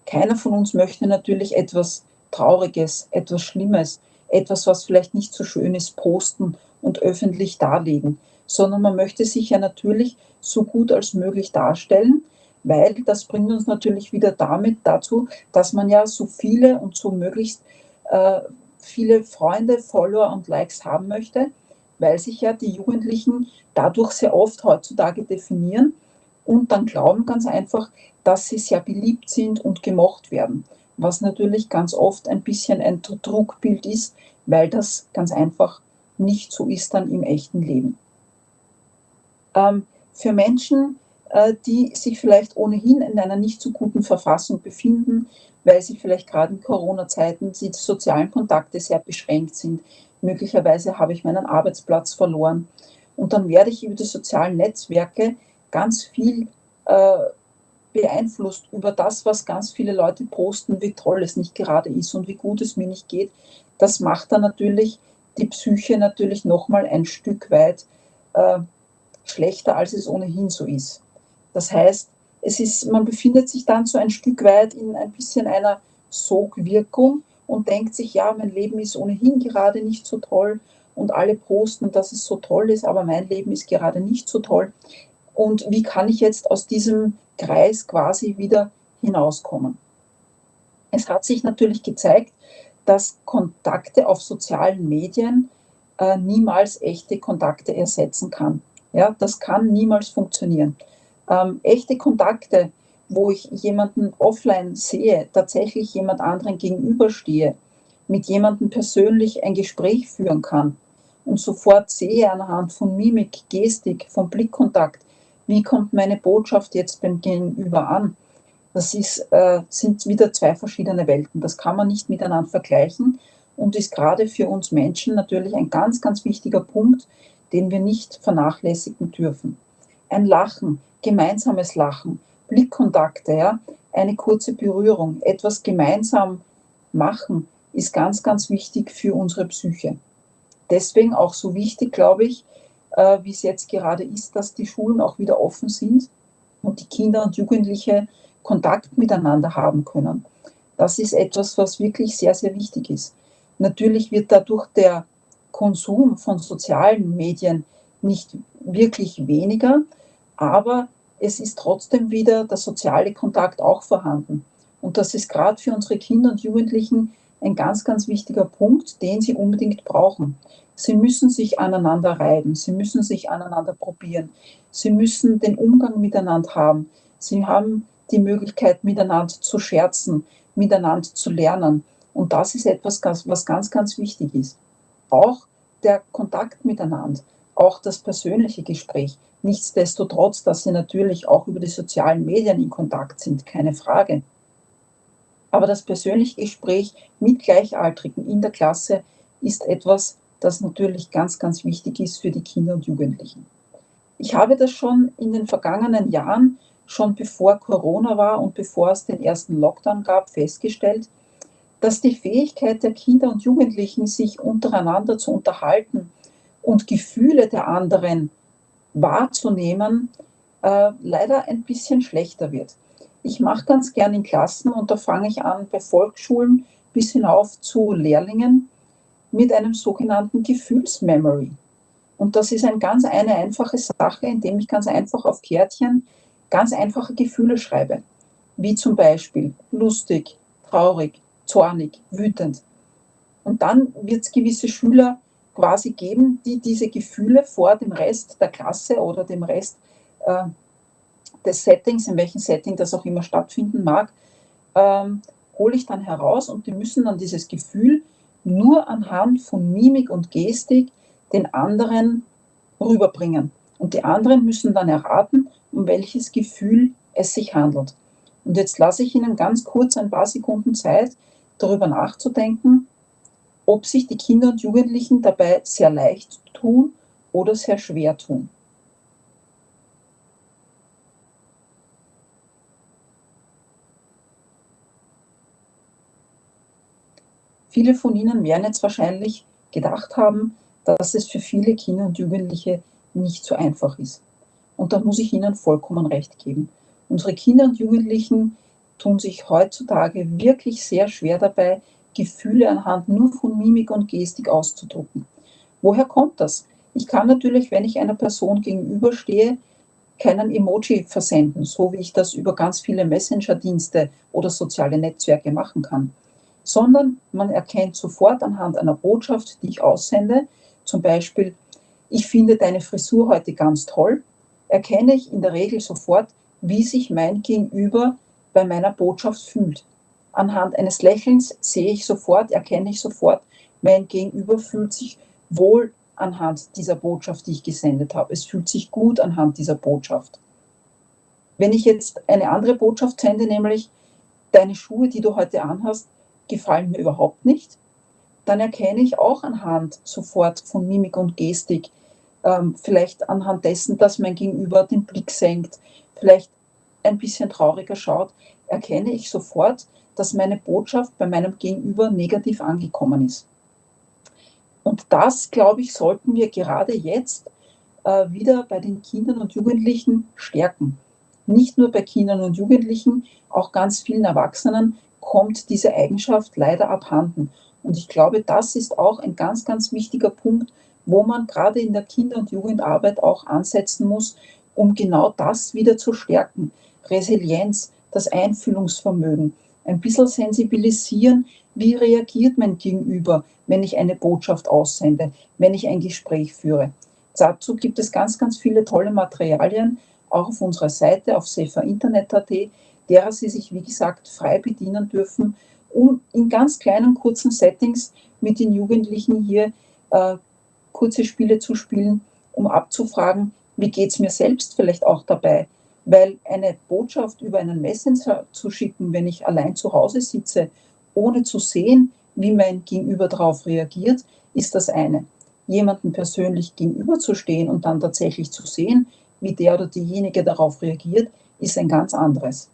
Keiner von uns möchte natürlich etwas Trauriges, etwas Schlimmes, etwas, was vielleicht nicht so schön ist, posten und öffentlich darlegen, sondern man möchte sich ja natürlich so gut als möglich darstellen, weil das bringt uns natürlich wieder damit dazu, dass man ja so viele und so möglichst äh, viele Freunde, Follower und Likes haben möchte, weil sich ja die Jugendlichen dadurch sehr oft heutzutage definieren und dann glauben ganz einfach, dass sie sehr beliebt sind und gemocht werden, was natürlich ganz oft ein bisschen ein Druckbild ist, weil das ganz einfach nicht so ist dann im echten Leben. Ähm, für Menschen, die sich vielleicht ohnehin in einer nicht so guten Verfassung befinden, weil sie vielleicht gerade in Corona-Zeiten die sozialen Kontakte sehr beschränkt sind. Möglicherweise habe ich meinen Arbeitsplatz verloren. Und dann werde ich über die sozialen Netzwerke ganz viel äh, beeinflusst über das, was ganz viele Leute posten, wie toll es nicht gerade ist und wie gut es mir nicht geht. Das macht dann natürlich die Psyche natürlich nochmal ein Stück weit äh, schlechter, als es ohnehin so ist. Das heißt, es ist, man befindet sich dann so ein Stück weit in ein bisschen einer Sogwirkung und denkt sich, ja, mein Leben ist ohnehin gerade nicht so toll und alle posten, dass es so toll ist, aber mein Leben ist gerade nicht so toll. Und wie kann ich jetzt aus diesem Kreis quasi wieder hinauskommen? Es hat sich natürlich gezeigt, dass Kontakte auf sozialen Medien äh, niemals echte Kontakte ersetzen kann. Ja, das kann niemals funktionieren. Ähm, echte Kontakte, wo ich jemanden offline sehe, tatsächlich jemand anderen gegenüberstehe, mit jemandem persönlich ein Gespräch führen kann und sofort sehe anhand von Mimik, Gestik, vom Blickkontakt, wie kommt meine Botschaft jetzt beim Gegenüber an. Das ist, äh, sind wieder zwei verschiedene Welten. Das kann man nicht miteinander vergleichen und ist gerade für uns Menschen natürlich ein ganz, ganz wichtiger Punkt, den wir nicht vernachlässigen dürfen. Ein Lachen, gemeinsames Lachen, Blickkontakte, ja, eine kurze Berührung, etwas gemeinsam machen, ist ganz, ganz wichtig für unsere Psyche. Deswegen auch so wichtig, glaube ich, äh, wie es jetzt gerade ist, dass die Schulen auch wieder offen sind und die Kinder und Jugendliche Kontakt miteinander haben können. Das ist etwas, was wirklich sehr, sehr wichtig ist. Natürlich wird dadurch der Konsum von sozialen Medien nicht wirklich weniger, aber es ist trotzdem wieder der soziale Kontakt auch vorhanden. Und das ist gerade für unsere Kinder und Jugendlichen ein ganz, ganz wichtiger Punkt, den sie unbedingt brauchen. Sie müssen sich aneinander reiben, sie müssen sich aneinander probieren, sie müssen den Umgang miteinander haben, sie haben die Möglichkeit, miteinander zu scherzen, miteinander zu lernen. Und das ist etwas, was ganz, ganz wichtig ist. Auch der Kontakt miteinander, auch das persönliche Gespräch. Nichtsdestotrotz, dass sie natürlich auch über die sozialen Medien in Kontakt sind, keine Frage. Aber das persönliche Gespräch mit Gleichaltrigen in der Klasse ist etwas, das natürlich ganz, ganz wichtig ist für die Kinder und Jugendlichen. Ich habe das schon in den vergangenen Jahren, schon bevor Corona war und bevor es den ersten Lockdown gab, festgestellt, dass die Fähigkeit der Kinder und Jugendlichen, sich untereinander zu unterhalten und Gefühle der anderen wahrzunehmen, äh, leider ein bisschen schlechter wird. Ich mache ganz gern in Klassen und da fange ich an bei Volksschulen bis hinauf zu Lehrlingen mit einem sogenannten Gefühlsmemory. Und das ist ein ganz eine einfache Sache, indem ich ganz einfach auf Kärtchen ganz einfache Gefühle schreibe, wie zum Beispiel lustig, traurig, zornig, wütend. Und dann wird es gewisse Schüler quasi geben, die diese Gefühle vor dem Rest der Klasse oder dem Rest äh, des Settings, in welchem Setting das auch immer stattfinden mag, ähm, hole ich dann heraus und die müssen dann dieses Gefühl nur anhand von Mimik und Gestik den anderen rüberbringen. Und die anderen müssen dann erraten, um welches Gefühl es sich handelt. Und jetzt lasse ich Ihnen ganz kurz ein paar Sekunden Zeit, darüber nachzudenken, ob sich die Kinder und Jugendlichen dabei sehr leicht tun oder sehr schwer tun. Viele von Ihnen werden jetzt wahrscheinlich gedacht haben, dass es für viele Kinder und Jugendliche nicht so einfach ist. Und da muss ich Ihnen vollkommen recht geben. Unsere Kinder und Jugendlichen tun sich heutzutage wirklich sehr schwer dabei, Gefühle anhand nur von Mimik und Gestik auszudrucken. Woher kommt das? Ich kann natürlich, wenn ich einer Person gegenüberstehe, keinen Emoji versenden, so wie ich das über ganz viele Messenger-Dienste oder soziale Netzwerke machen kann sondern man erkennt sofort anhand einer Botschaft, die ich aussende, zum Beispiel, ich finde deine Frisur heute ganz toll, erkenne ich in der Regel sofort, wie sich mein Gegenüber bei meiner Botschaft fühlt. Anhand eines Lächelns sehe ich sofort, erkenne ich sofort, mein Gegenüber fühlt sich wohl anhand dieser Botschaft, die ich gesendet habe. Es fühlt sich gut anhand dieser Botschaft. Wenn ich jetzt eine andere Botschaft sende, nämlich deine Schuhe, die du heute anhast, gefallen mir überhaupt nicht, dann erkenne ich auch anhand sofort von Mimik und Gestik, ähm, vielleicht anhand dessen, dass mein Gegenüber den Blick senkt, vielleicht ein bisschen trauriger schaut, erkenne ich sofort, dass meine Botschaft bei meinem Gegenüber negativ angekommen ist. Und das, glaube ich, sollten wir gerade jetzt äh, wieder bei den Kindern und Jugendlichen stärken. Nicht nur bei Kindern und Jugendlichen, auch ganz vielen Erwachsenen kommt diese Eigenschaft leider abhanden. Und ich glaube, das ist auch ein ganz, ganz wichtiger Punkt, wo man gerade in der Kinder- und Jugendarbeit auch ansetzen muss, um genau das wieder zu stärken. Resilienz, das Einfühlungsvermögen, ein bisschen sensibilisieren, wie reagiert mein Gegenüber, wenn ich eine Botschaft aussende, wenn ich ein Gespräch führe. Dazu gibt es ganz, ganz viele tolle Materialien, auch auf unserer Seite auf saferinternet.at, derer sie sich, wie gesagt, frei bedienen dürfen, um in ganz kleinen, kurzen Settings mit den Jugendlichen hier äh, kurze Spiele zu spielen, um abzufragen, wie geht es mir selbst vielleicht auch dabei. Weil eine Botschaft über einen Messenger zu schicken, wenn ich allein zu Hause sitze, ohne zu sehen, wie mein Gegenüber darauf reagiert, ist das eine. Jemanden persönlich gegenüberzustehen und dann tatsächlich zu sehen, wie der oder diejenige darauf reagiert, ist ein ganz anderes.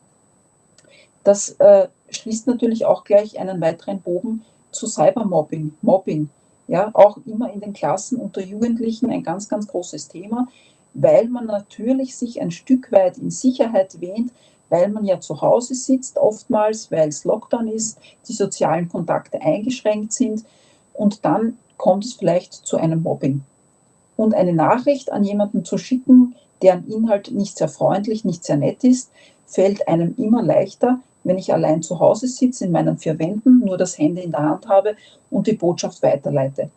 Das äh, schließt natürlich auch gleich einen weiteren Bogen zu Cybermobbing, Mobbing. Ja, auch immer in den Klassen unter Jugendlichen ein ganz, ganz großes Thema, weil man natürlich sich ein Stück weit in Sicherheit wähnt, weil man ja zu Hause sitzt oftmals, weil es Lockdown ist, die sozialen Kontakte eingeschränkt sind und dann kommt es vielleicht zu einem Mobbing. Und eine Nachricht an jemanden zu schicken, deren Inhalt nicht sehr freundlich, nicht sehr nett ist, fällt einem immer leichter, wenn ich allein zu Hause sitze, in meinen vier Wänden, nur das Handy in der Hand habe und die Botschaft weiterleite.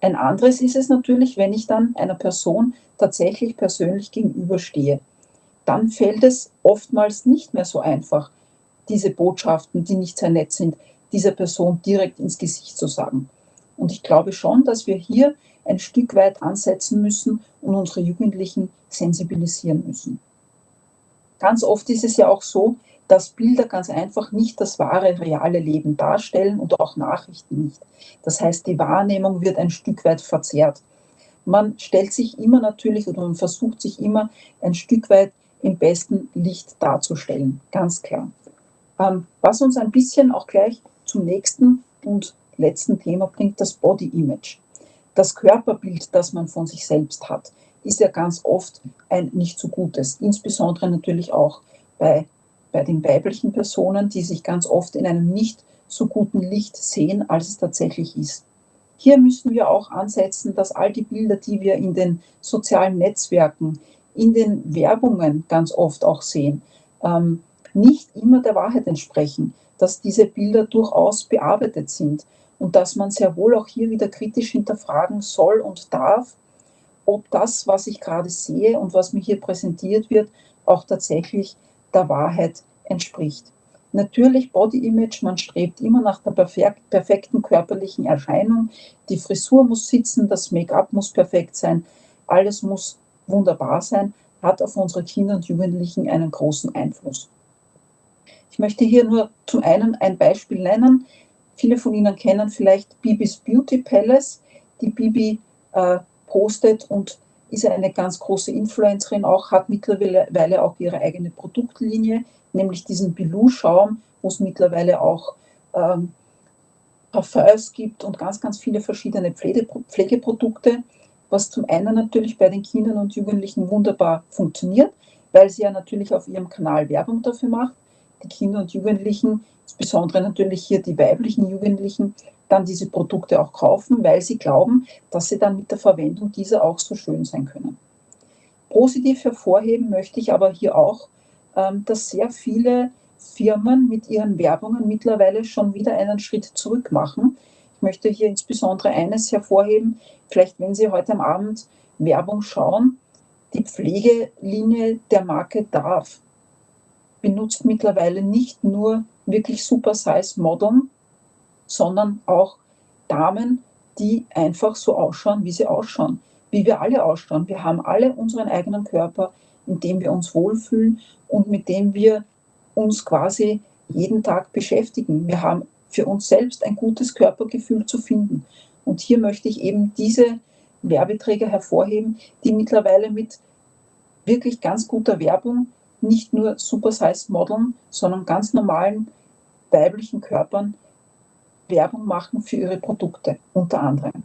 Ein anderes ist es natürlich, wenn ich dann einer Person tatsächlich persönlich gegenüberstehe. Dann fällt es oftmals nicht mehr so einfach, diese Botschaften, die nicht sehr nett sind, dieser Person direkt ins Gesicht zu sagen. Und ich glaube schon, dass wir hier ein Stück weit ansetzen müssen und unsere Jugendlichen sensibilisieren müssen. Ganz oft ist es ja auch so, dass Bilder ganz einfach nicht das wahre, reale Leben darstellen und auch Nachrichten nicht. Das heißt, die Wahrnehmung wird ein Stück weit verzerrt. Man stellt sich immer natürlich oder man versucht sich immer ein Stück weit im besten Licht darzustellen, ganz klar. Ähm, was uns ein bisschen auch gleich zum nächsten und letzten Thema bringt, das Body Image. Das Körperbild, das man von sich selbst hat, ist ja ganz oft ein nicht so gutes, insbesondere natürlich auch bei bei den weiblichen Personen, die sich ganz oft in einem nicht so guten Licht sehen, als es tatsächlich ist. Hier müssen wir auch ansetzen, dass all die Bilder, die wir in den sozialen Netzwerken, in den Werbungen ganz oft auch sehen, ähm, nicht immer der Wahrheit entsprechen, dass diese Bilder durchaus bearbeitet sind und dass man sehr wohl auch hier wieder kritisch hinterfragen soll und darf, ob das, was ich gerade sehe und was mir hier präsentiert wird, auch tatsächlich der Wahrheit entspricht. Natürlich Body Image, man strebt immer nach der perfekten körperlichen Erscheinung. Die Frisur muss sitzen, das Make-up muss perfekt sein, alles muss wunderbar sein, hat auf unsere Kinder und Jugendlichen einen großen Einfluss. Ich möchte hier nur zum einen ein Beispiel nennen. Viele von Ihnen kennen vielleicht Bibis Beauty Palace. Die Bibi äh, postet und ist eine ganz große Influencerin auch, hat mittlerweile auch ihre eigene Produktlinie, nämlich diesen Bilou-Schaum, wo es mittlerweile auch ähm, Parfums gibt und ganz, ganz viele verschiedene Pflege, Pflegeprodukte, was zum einen natürlich bei den Kindern und Jugendlichen wunderbar funktioniert, weil sie ja natürlich auf ihrem Kanal Werbung dafür macht. Die Kinder und Jugendlichen, insbesondere natürlich hier die weiblichen Jugendlichen, dann diese Produkte auch kaufen, weil sie glauben, dass sie dann mit der Verwendung dieser auch so schön sein können. Positiv hervorheben möchte ich aber hier auch, ähm, dass sehr viele Firmen mit ihren Werbungen mittlerweile schon wieder einen Schritt zurück machen. Ich möchte hier insbesondere eines hervorheben, vielleicht wenn Sie heute am Abend Werbung schauen, die Pflegelinie der Marke DARF benutzt mittlerweile nicht nur wirklich Super Size Modeln, sondern auch Damen, die einfach so ausschauen, wie sie ausschauen, wie wir alle ausschauen. Wir haben alle unseren eigenen Körper, in dem wir uns wohlfühlen und mit dem wir uns quasi jeden Tag beschäftigen. Wir haben für uns selbst ein gutes Körpergefühl zu finden. Und hier möchte ich eben diese Werbeträger hervorheben, die mittlerweile mit wirklich ganz guter Werbung nicht nur Super Size Modeln, sondern ganz normalen weiblichen Körpern Werbung machen für ihre Produkte, unter anderem.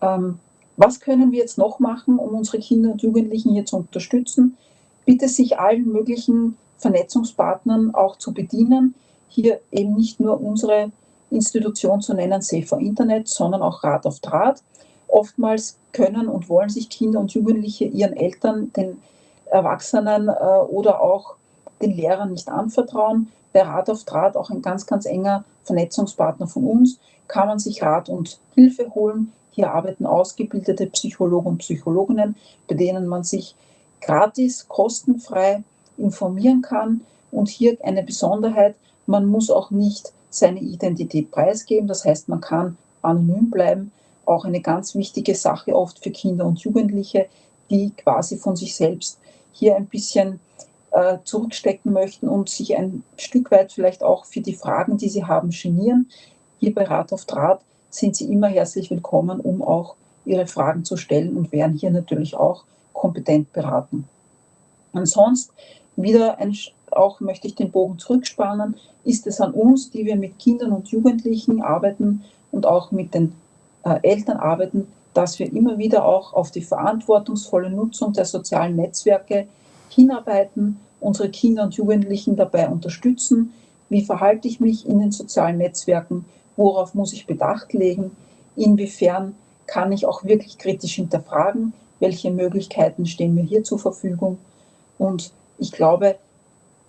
Ähm, was können wir jetzt noch machen, um unsere Kinder und Jugendlichen hier zu unterstützen? Bitte sich allen möglichen Vernetzungspartnern auch zu bedienen. Hier eben nicht nur unsere Institution zu nennen, Safer Internet, sondern auch Rat auf Draht. Oftmals können und wollen sich Kinder und Jugendliche ihren Eltern, den Erwachsenen äh, oder auch den Lehrern nicht anvertrauen bei Rat auf Draht auch ein ganz, ganz enger Vernetzungspartner von uns, kann man sich Rat und Hilfe holen. Hier arbeiten ausgebildete Psychologen und Psychologinnen, bei denen man sich gratis, kostenfrei informieren kann. Und hier eine Besonderheit, man muss auch nicht seine Identität preisgeben. Das heißt, man kann anonym bleiben. Auch eine ganz wichtige Sache oft für Kinder und Jugendliche, die quasi von sich selbst hier ein bisschen äh, zurückstecken möchten und sich ein Stück weit vielleicht auch für die Fragen, die sie haben, genieren. Hier bei Rat auf Draht sind Sie immer herzlich willkommen, um auch Ihre Fragen zu stellen und werden hier natürlich auch kompetent beraten. Ansonsten wieder ein, auch möchte ich den Bogen zurückspannen, ist es an uns, die wir mit Kindern und Jugendlichen arbeiten und auch mit den äh, Eltern arbeiten, dass wir immer wieder auch auf die verantwortungsvolle Nutzung der sozialen Netzwerke hinarbeiten, unsere Kinder und Jugendlichen dabei unterstützen. Wie verhalte ich mich in den sozialen Netzwerken? Worauf muss ich Bedacht legen? Inwiefern kann ich auch wirklich kritisch hinterfragen? Welche Möglichkeiten stehen mir hier zur Verfügung? Und ich glaube,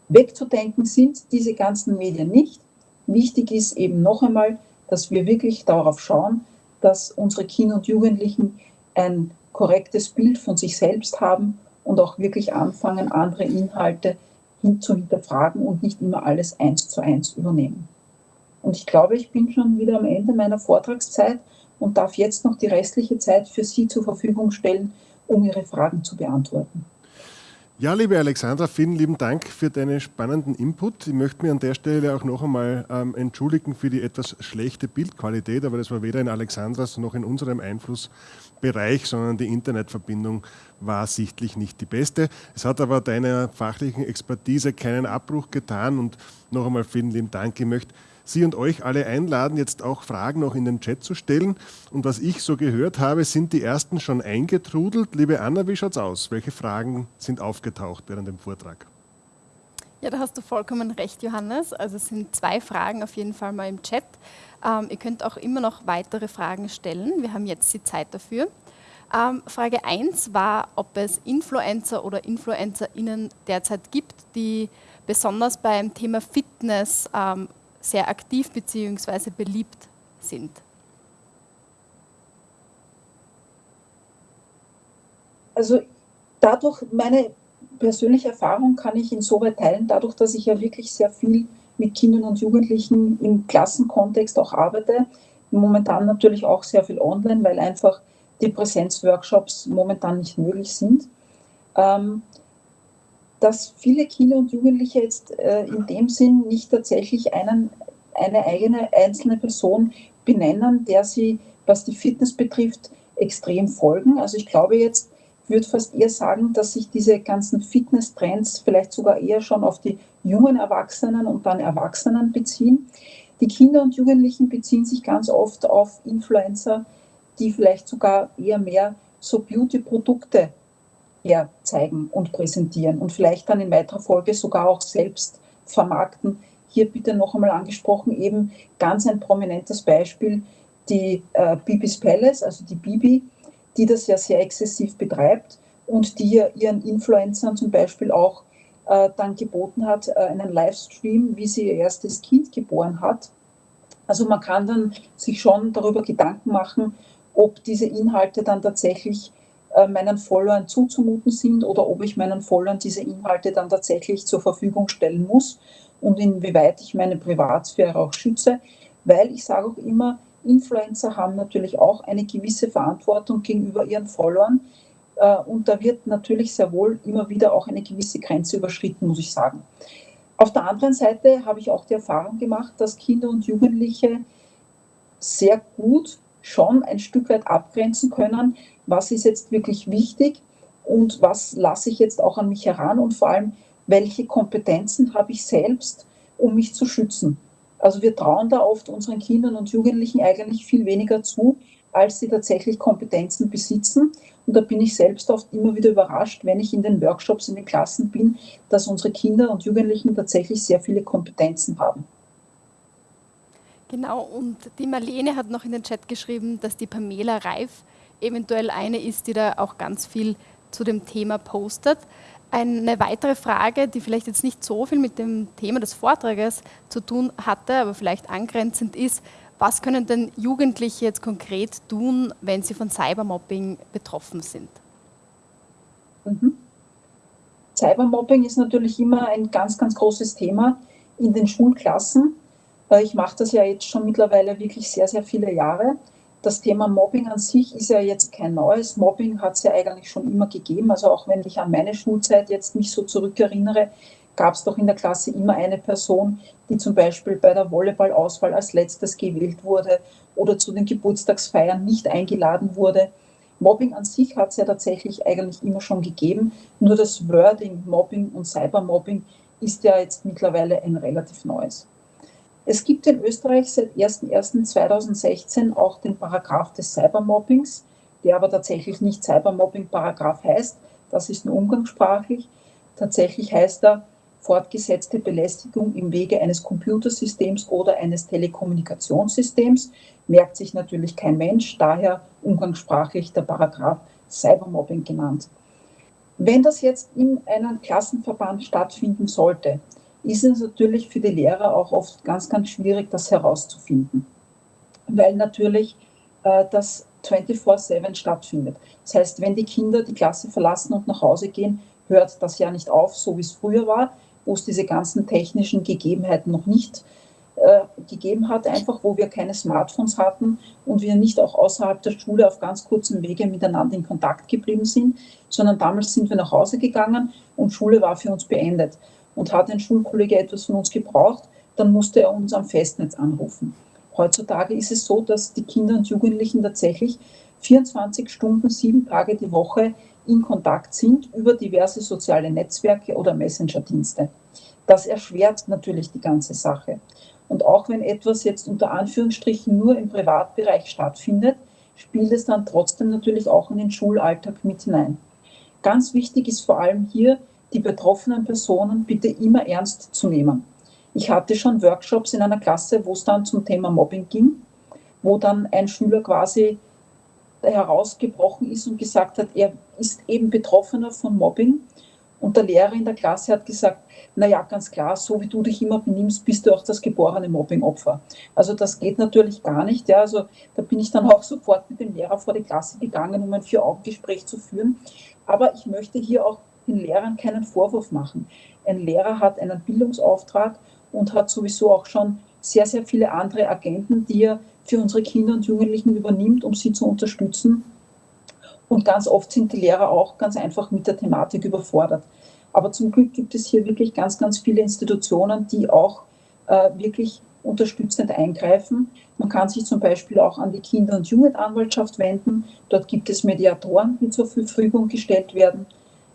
wegzudenken sind diese ganzen Medien nicht. Wichtig ist eben noch einmal, dass wir wirklich darauf schauen, dass unsere Kinder und Jugendlichen ein korrektes Bild von sich selbst haben und auch wirklich anfangen, andere Inhalte hin zu hinterfragen und nicht immer alles eins zu eins übernehmen. Und ich glaube, ich bin schon wieder am Ende meiner Vortragszeit und darf jetzt noch die restliche Zeit für Sie zur Verfügung stellen, um Ihre Fragen zu beantworten. Ja, liebe Alexandra, vielen lieben Dank für deinen spannenden Input. Ich möchte mich an der Stelle auch noch einmal ähm, entschuldigen für die etwas schlechte Bildqualität, aber das war weder in Alexandras noch in unserem Einflussbereich, sondern die Internetverbindung war sichtlich nicht die beste. Es hat aber deiner fachlichen Expertise keinen Abbruch getan und noch einmal vielen lieben Dank. Ich möchte Sie und euch alle einladen, jetzt auch Fragen noch in den Chat zu stellen. Und was ich so gehört habe, sind die ersten schon eingetrudelt. Liebe Anna, wie schaut's aus? Welche Fragen sind aufgetaucht während dem Vortrag? Ja, da hast du vollkommen recht, Johannes. Also es sind zwei Fragen auf jeden Fall mal im Chat. Ähm, ihr könnt auch immer noch weitere Fragen stellen. Wir haben jetzt die Zeit dafür. Ähm, Frage 1 war, ob es Influencer oder InfluencerInnen derzeit gibt, die besonders beim Thema Fitness ähm, sehr aktiv bzw. beliebt sind. Also dadurch, meine persönliche Erfahrung kann ich insoweit teilen, dadurch, dass ich ja wirklich sehr viel mit Kindern und Jugendlichen im Klassenkontext auch arbeite. Momentan natürlich auch sehr viel online, weil einfach die Präsenzworkshops momentan nicht möglich sind. Ähm, dass viele Kinder und Jugendliche jetzt äh, in dem Sinn nicht tatsächlich einen, eine eigene einzelne Person benennen, der sie, was die Fitness betrifft, extrem folgen. Also ich glaube jetzt, würde fast eher sagen, dass sich diese ganzen Fitness-Trends vielleicht sogar eher schon auf die jungen Erwachsenen und dann Erwachsenen beziehen. Die Kinder und Jugendlichen beziehen sich ganz oft auf Influencer, die vielleicht sogar eher mehr so Beauty-Produkte herzeigen und präsentieren und vielleicht dann in weiterer Folge sogar auch selbst vermarkten. Hier bitte noch einmal angesprochen, eben ganz ein prominentes Beispiel, die äh, Bibis Palace, also die Bibi, die das ja sehr exzessiv betreibt und die ja ihren Influencern zum Beispiel auch äh, dann geboten hat, äh, einen Livestream, wie sie ihr erstes Kind geboren hat. Also man kann dann sich schon darüber Gedanken machen, ob diese Inhalte dann tatsächlich äh, meinen Followern zuzumuten sind oder ob ich meinen Followern diese Inhalte dann tatsächlich zur Verfügung stellen muss und inwieweit ich meine Privatsphäre auch schütze. Weil ich sage auch immer, Influencer haben natürlich auch eine gewisse Verantwortung gegenüber ihren Followern. Äh, und da wird natürlich sehr wohl immer wieder auch eine gewisse Grenze überschritten, muss ich sagen. Auf der anderen Seite habe ich auch die Erfahrung gemacht, dass Kinder und Jugendliche sehr gut schon ein Stück weit abgrenzen können, was ist jetzt wirklich wichtig und was lasse ich jetzt auch an mich heran und vor allem, welche Kompetenzen habe ich selbst, um mich zu schützen. Also wir trauen da oft unseren Kindern und Jugendlichen eigentlich viel weniger zu, als sie tatsächlich Kompetenzen besitzen. Und da bin ich selbst oft immer wieder überrascht, wenn ich in den Workshops, in den Klassen bin, dass unsere Kinder und Jugendlichen tatsächlich sehr viele Kompetenzen haben. Genau, und die Marlene hat noch in den Chat geschrieben, dass die Pamela Reif eventuell eine ist, die da auch ganz viel zu dem Thema postet. Eine weitere Frage, die vielleicht jetzt nicht so viel mit dem Thema des Vortrages zu tun hatte, aber vielleicht angrenzend ist, was können denn Jugendliche jetzt konkret tun, wenn sie von Cybermobbing betroffen sind? Mhm. Cybermobbing ist natürlich immer ein ganz, ganz großes Thema in den Schulklassen. Äh, ich mache das ja jetzt schon mittlerweile wirklich sehr, sehr viele Jahre das Thema Mobbing an sich ist ja jetzt kein neues. Mobbing hat es ja eigentlich schon immer gegeben. Also auch wenn ich an meine Schulzeit jetzt mich so zurückerinnere, gab es doch in der Klasse immer eine Person, die zum Beispiel bei der Volleyballauswahl als letztes gewählt wurde oder zu den Geburtstagsfeiern nicht eingeladen wurde. Mobbing an sich hat es ja tatsächlich eigentlich immer schon gegeben. Nur das Wording Mobbing und Cybermobbing ist ja jetzt mittlerweile ein relativ neues. Es gibt in Österreich seit 01.01.2016 auch den Paragraph des Cybermobbings, der aber tatsächlich nicht Cybermobbing-Paragraph heißt. Das ist nur umgangssprachlich. Tatsächlich heißt er fortgesetzte Belästigung im Wege eines Computersystems oder eines Telekommunikationssystems. Merkt sich natürlich kein Mensch, daher umgangssprachlich der Paragraph Cybermobbing genannt. Wenn das jetzt in einem Klassenverband stattfinden sollte, ist es natürlich für die Lehrer auch oft ganz, ganz schwierig, das herauszufinden, weil natürlich äh, das 24-7 stattfindet. Das heißt, wenn die Kinder die Klasse verlassen und nach Hause gehen, hört das ja nicht auf, so wie es früher war, wo es diese ganzen technischen Gegebenheiten noch nicht äh, gegeben hat, einfach wo wir keine Smartphones hatten und wir nicht auch außerhalb der Schule auf ganz kurzem Wege miteinander in Kontakt geblieben sind, sondern damals sind wir nach Hause gegangen und Schule war für uns beendet und hat ein Schulkollege etwas von uns gebraucht, dann musste er uns am Festnetz anrufen. Heutzutage ist es so, dass die Kinder und Jugendlichen tatsächlich 24 Stunden, sieben Tage die Woche in Kontakt sind über diverse soziale Netzwerke oder Messenger-Dienste. Das erschwert natürlich die ganze Sache. Und auch wenn etwas jetzt unter Anführungsstrichen nur im Privatbereich stattfindet, spielt es dann trotzdem natürlich auch in den Schulalltag mit hinein. Ganz wichtig ist vor allem hier, die betroffenen Personen bitte immer ernst zu nehmen. Ich hatte schon Workshops in einer Klasse, wo es dann zum Thema Mobbing ging, wo dann ein Schüler quasi herausgebrochen ist und gesagt hat, er ist eben Betroffener von Mobbing. Und der Lehrer in der Klasse hat gesagt, naja, ganz klar, so wie du dich immer benimmst, bist du auch das geborene Mobbingopfer. Also das geht natürlich gar nicht. Ja. Also da bin ich dann auch sofort mit dem Lehrer vor die Klasse gegangen, um ein Vier-Augen-Gespräch zu führen. Aber ich möchte hier auch den Lehrern keinen Vorwurf machen. Ein Lehrer hat einen Bildungsauftrag und hat sowieso auch schon sehr, sehr viele andere Agenten, die er für unsere Kinder und Jugendlichen übernimmt, um sie zu unterstützen. Und ganz oft sind die Lehrer auch ganz einfach mit der Thematik überfordert. Aber zum Glück gibt es hier wirklich ganz, ganz viele Institutionen, die auch äh, wirklich unterstützend eingreifen. Man kann sich zum Beispiel auch an die Kinder- und Jugendanwaltschaft wenden. Dort gibt es Mediatoren, die zur Verfügung gestellt werden.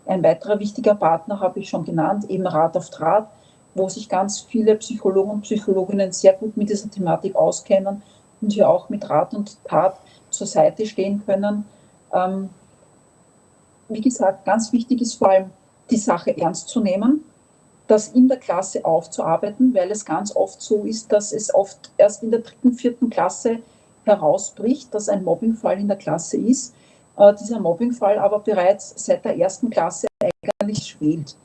Ein weiterer wichtiger Partner habe ich schon genannt, eben Rat auf Draht, wo sich ganz viele Psychologen und Psychologinnen sehr gut mit dieser Thematik auskennen und hier auch mit Rat und Tat zur Seite stehen können. Ähm, wie gesagt, ganz wichtig ist vor allem die Sache ernst zu nehmen, das in der Klasse aufzuarbeiten, weil es ganz oft so ist, dass es oft erst in der dritten, vierten Klasse herausbricht, dass ein Mobbingfall in der Klasse ist. Äh, dieser Mobbingfall aber bereits seit der ersten Klasse eigentlich schwelt.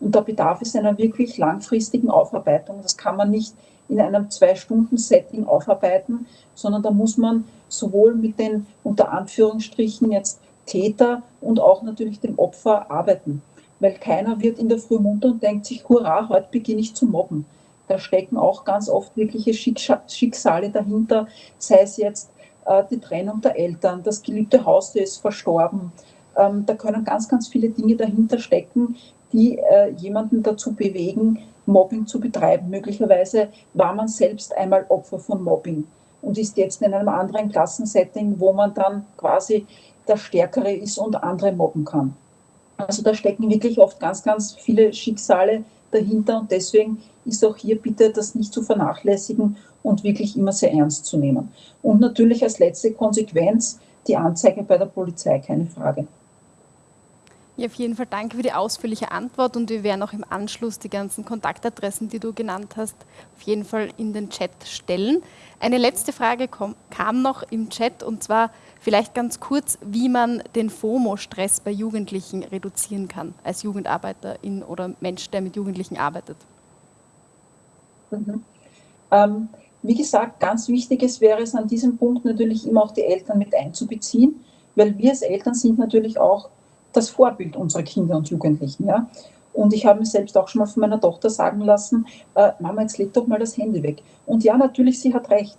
Und da bedarf es einer wirklich langfristigen Aufarbeitung. Das kann man nicht in einem Zwei-Stunden-Setting aufarbeiten, sondern da muss man sowohl mit den unter Anführungsstrichen jetzt Täter und auch natürlich dem Opfer arbeiten. Weil keiner wird in der Früh munter und denkt sich, hurra, heute beginne ich zu mobben. Da stecken auch ganz oft wirkliche Schicksale dahinter, sei es jetzt die Trennung der Eltern, das geliebte Haustier ist verstorben. Ähm, da können ganz, ganz viele Dinge dahinter stecken, die äh, jemanden dazu bewegen, Mobbing zu betreiben. Möglicherweise war man selbst einmal Opfer von Mobbing und ist jetzt in einem anderen Klassensetting, wo man dann quasi der Stärkere ist und andere mobben kann. Also da stecken wirklich oft ganz, ganz viele Schicksale dahinter und deswegen ist auch hier bitte das nicht zu vernachlässigen und wirklich immer sehr ernst zu nehmen. Und natürlich als letzte Konsequenz die Anzeige bei der Polizei, keine Frage. Ja, auf jeden Fall danke für die ausführliche Antwort und wir werden auch im Anschluss die ganzen Kontaktadressen, die du genannt hast, auf jeden Fall in den Chat stellen. Eine letzte Frage kam noch im Chat und zwar vielleicht ganz kurz, wie man den FOMO-Stress bei Jugendlichen reduzieren kann, als Jugendarbeiterin oder Mensch, der mit Jugendlichen arbeitet. Mhm. Ähm, wie gesagt, ganz wichtig ist, wäre es an diesem Punkt natürlich immer auch die Eltern mit einzubeziehen, weil wir als Eltern sind natürlich auch das Vorbild unserer Kinder und Jugendlichen. Ja? Und ich habe mir selbst auch schon mal von meiner Tochter sagen lassen, äh, Mama, jetzt leg doch mal das Handy weg. Und ja, natürlich, sie hat recht.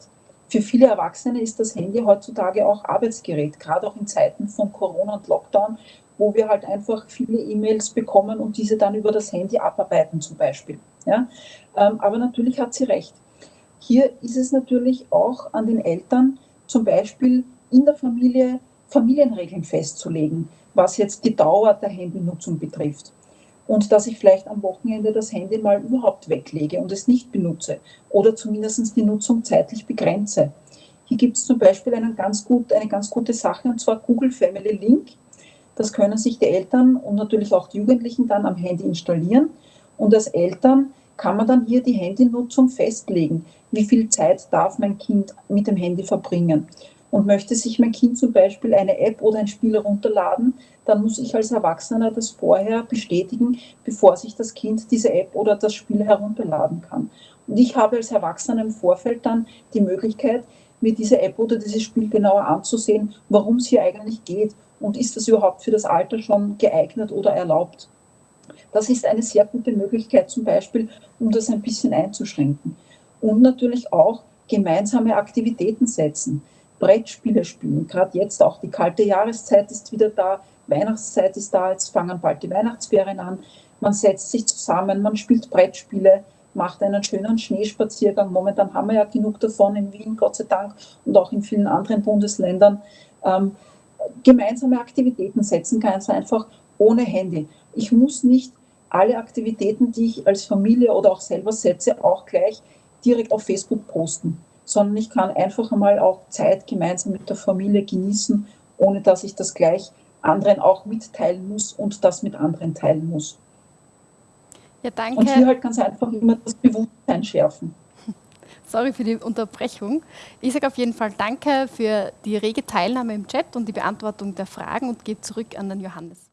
Für viele Erwachsene ist das Handy heutzutage auch Arbeitsgerät, gerade auch in Zeiten von Corona und Lockdown, wo wir halt einfach viele E-Mails bekommen und diese dann über das Handy abarbeiten zum Beispiel. Ja? Ähm, aber natürlich hat sie recht. Hier ist es natürlich auch an den Eltern, zum Beispiel in der Familie Familienregeln festzulegen was jetzt die Dauer der Handynutzung betrifft. Und dass ich vielleicht am Wochenende das Handy mal überhaupt weglege und es nicht benutze oder zumindest die Nutzung zeitlich begrenze. Hier gibt es zum Beispiel einen ganz gut, eine ganz gute Sache und zwar Google Family Link. Das können sich die Eltern und natürlich auch die Jugendlichen dann am Handy installieren. Und als Eltern kann man dann hier die Handynutzung festlegen. Wie viel Zeit darf mein Kind mit dem Handy verbringen? Und möchte sich mein Kind zum Beispiel eine App oder ein Spiel herunterladen, dann muss ich als Erwachsener das vorher bestätigen, bevor sich das Kind diese App oder das Spiel herunterladen kann. Und ich habe als Erwachsener im Vorfeld dann die Möglichkeit, mir diese App oder dieses Spiel genauer anzusehen, warum es hier eigentlich geht und ist das überhaupt für das Alter schon geeignet oder erlaubt. Das ist eine sehr gute Möglichkeit zum Beispiel, um das ein bisschen einzuschränken. Und natürlich auch gemeinsame Aktivitäten setzen. Brettspiele spielen. Gerade jetzt auch die kalte Jahreszeit ist wieder da, Weihnachtszeit ist da, jetzt fangen bald die Weihnachtsferien an. Man setzt sich zusammen, man spielt Brettspiele, macht einen schönen Schneespaziergang. Momentan haben wir ja genug davon in Wien, Gott sei Dank, und auch in vielen anderen Bundesländern. Ähm, gemeinsame Aktivitäten setzen, ganz einfach ohne Handy. Ich muss nicht alle Aktivitäten, die ich als Familie oder auch selber setze, auch gleich direkt auf Facebook posten sondern ich kann einfach einmal auch Zeit gemeinsam mit der Familie genießen, ohne dass ich das gleich anderen auch mitteilen muss und das mit anderen teilen muss. Ja, danke. Und hier halt ganz einfach immer das Bewusstsein schärfen. sorry für die Unterbrechung. Ich sage auf jeden Fall Danke für die rege Teilnahme im Chat und die Beantwortung der Fragen und gebe zurück an den Johannes.